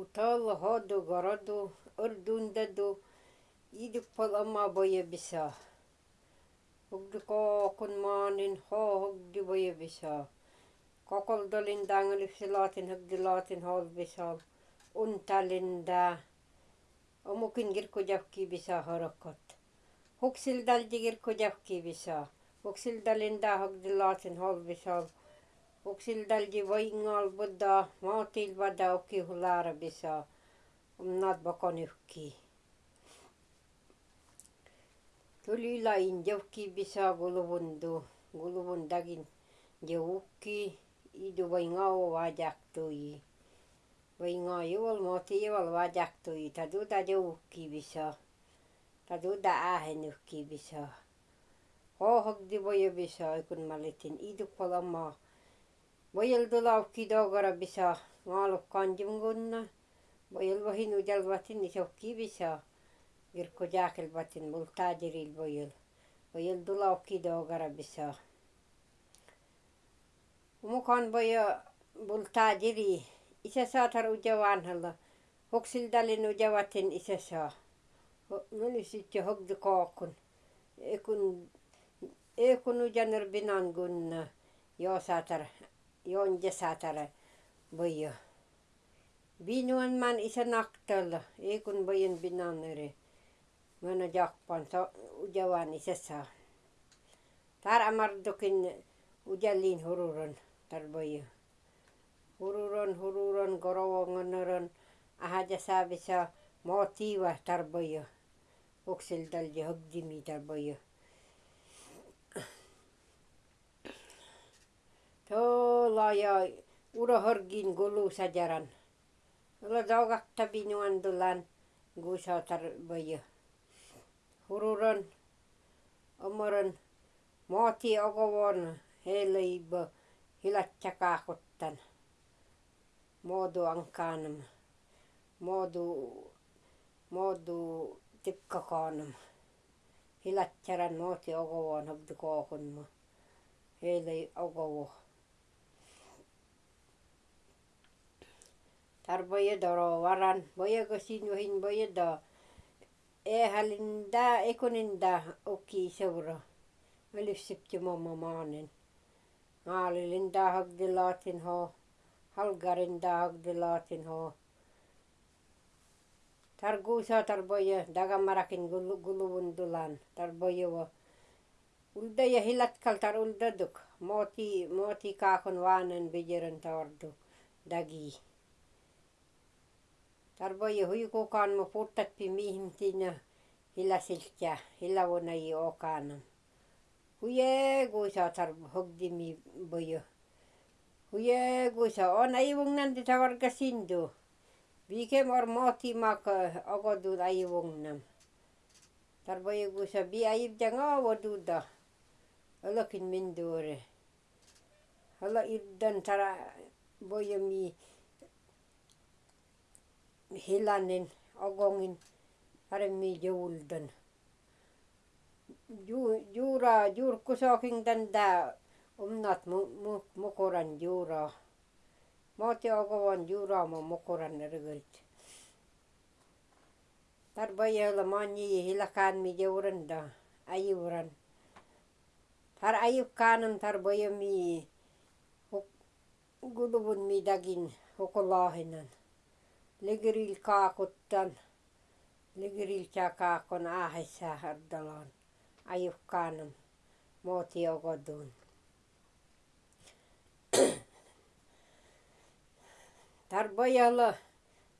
Утал, ходу, городу, ырдундаду, идук пол ама боя биса. Hugdi kookun maanin, ho hugdi boya bisa. Kokoldolin dangaliksi laatin hugdi laatin hol bisal. Untalinda. Omukin girku jahki bisa horokot. Huksil dalji girku jahki bisa. Huksil dalinda hugdi laatin hol Bisal. Uksildalji voingal buddha maatil vada okki hulara bisa. Umnat bakon yhki. Tuli lain jauhki bisa guluvundu. Guluvundagin jauhki idu voingao vajaktui. Voingaa juol mooti juol vajaktui. Taduda jauhki bisa. Taduda äähenyhki bisa. Hohogdi voja bisa kun mä litin idukpalamaa. Voyel tulauki dogara bisa ngaaluk kanjungunna. Voyel vahin ujalvatin isokki bisa. Girko jaakelvatin multajiril voyel. Voyel tulauki dogara bisa. Mukaan voja multajiri. Isä saatar uja vanhalla. Hoksildalin ujavatin isä saa. Meni sitten hogdu kookun. Ekun, ekun ujaner binangunna. Joo saatar и он жасаатары быйы. Бинуан ман isen актылы, икун быйын бинан өрі. Мөні жақпан, ұжаван исеса. Тар амардукин ұжалин хұрурын, тар быйы. Хұрурын, хұрурын, горовоңынырын, аха жаса біса мотива тар быйы. Өксілділ жығдими тар быйы. То Tuolla ja urohorgin gulu sajaran. Ola dogakta binuan dulan gusatar boyo. Hururon omoron mooti ogovon heleibo hilatsakaakuttan. Modu ankaanam. Modu modu tikkakaanam. Hilatsaran mooti ogovon hobdu kookunma. Heilei ogovo. ar arbaye dorowaran boye gosinyohin boye do. Ehalinda ekuninda oki seuro melissipti mommo maanin maalilinda hogdilaatin ho. Halgarinda hogdilaatin ho. Targuusa tarboye dagamarakin guluvundulan tarboyewo ulda yahilatkal tar uldaduk moti mooti kaakon waanen bijiren taorduk dagi. Tarvoje huikukaan mo puttappi mihimtinä hilasiltja hilavona i okana. Huje guisa tar hogdimi boyo. Huje guisa on aivungnan te tavarga sindu. Vike mor moti mak ogodu aivungnam. Tarvoje guisa bi aivja ngavo duda. Olokin minduure. Hala iddan tara boyo mi hilanin ogongin paremmin juuldan. Ju, juura juurkusokin tanda umnat mu, mu, mukuran juura. Moti ogovan juura mo mukuran rygult. Tarboye olla manji hilakaan mi juuranda ajuuran. Tar ajukkaanam tarboye mi guluvun mi аккаы мо тарбоялы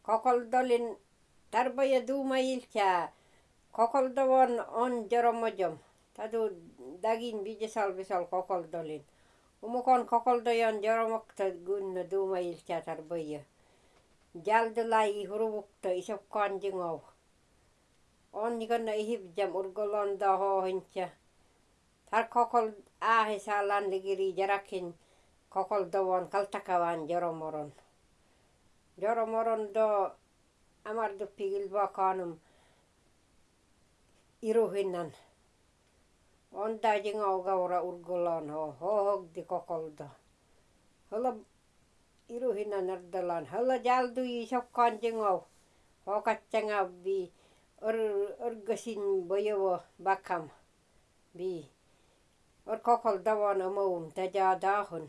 коколдолин тарбоя думаылча коколдовон он жороможом таду дагин бижесал бисол коколдолин умукон жороможем да коколдолнкоколдоон жаромок тарбоя kokoldojan joromokta gunna duuma ilkää tarboya. Jaldulai huruvukta isokkaan jingau. On nikonna ihibjam urgolon da hohintja. Tar kokol aahe saalan ligiri jarakin kokol dovon kaltakavan joromoron. Joromoron do amarduppi ilvakanum iruhinnan. On da jingau gaura urgolon ho hohogdi kokolda. Holla iruhinan ardalan hala jaldu i sokkaan jengau hokatsanga bi or orgasin boyowo bakam bi or kokol dawan amawum taja dahon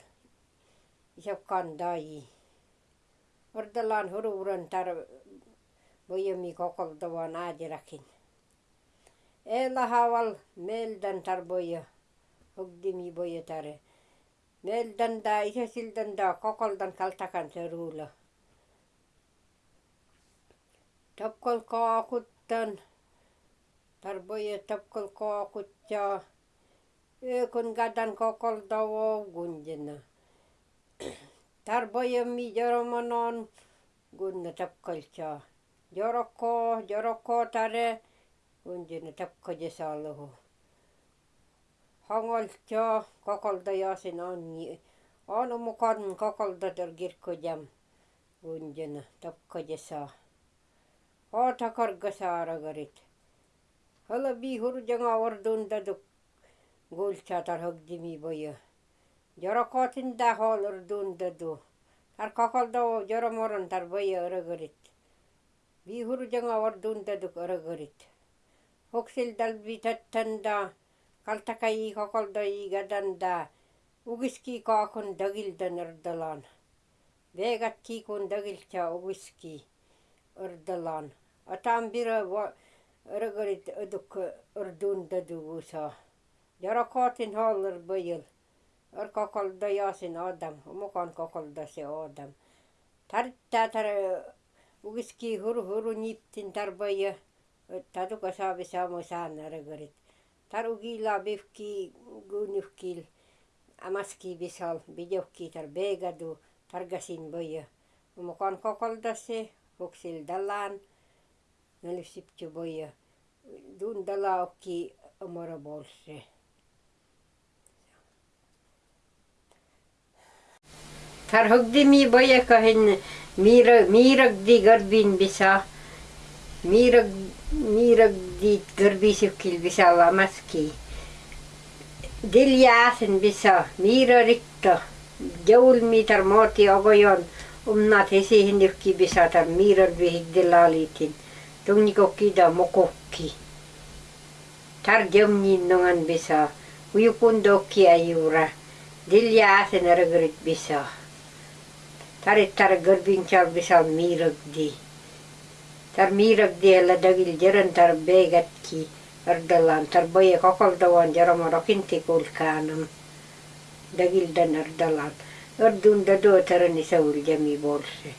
isokkaan dai ordalan hururan tar boyomi kokol dawan ajirakin ela hawal meldan tar boyo hogdimi boyo tare Meeldan da isesildan da kokoldan kaltakan seruula. Tapkol dan Tarboye tapkol Eh kun gadan kokol dawo gunjena. Tarboye mi joromonon gunna cha. Joroko, joroko tare gunjena tapkojesaluhu. Хангольчо коколда ясын он он умукан коколда тургир кодям гунжана топкодеса. О такарга сара горит. Хала би хуржаңа ордунда дук гул чатар хөгдими бою. Жаракатында хол ордунда ду. Тар коколда о жараморон тар бою ыры горит. Би хуржаңа ордунда дук ыры горит. Хоксил далби таттанда kokolda i gadanda ugiski kaakon dagildan ardalan vegatki kun dagilcha ugiski ardalan atambira ragarit aduk urdunda dugusa. Jarakotin holler bayil ar kokolda yasin adam mukan kokolda se adam. Tartta tar ugiski huru huru niptin tar baya taduka saabi saamo saan ragarit tarugila bifki gunufkil amaski bisal bidjokki tar begadu targasin boya mukan kokoldase hoksil dalan nalisipcu boya dun dalaukki omoro bolse. Tar hogdi mi boya kahin mira miragdi garbin bisa mirag mirag di garbisukil bisa lamaski diljaasen bisa mira rikta jaulmi tar moti ogoyon umnat hesihin yukki bisa tar mirar vihig dilalitin tungnikokki da mokokki tar jamnin nongan bisa uyukundokki ayura diljaasen aragarit bisa tarit tar garbinchal bisa miragdi Tar miirag diela dagil jiran tar beegatki ardalan tar baya kakaldawan jarama rakinti kulkaanam dagildan ardalan. Ardun dadoo taran isa uljami boolse.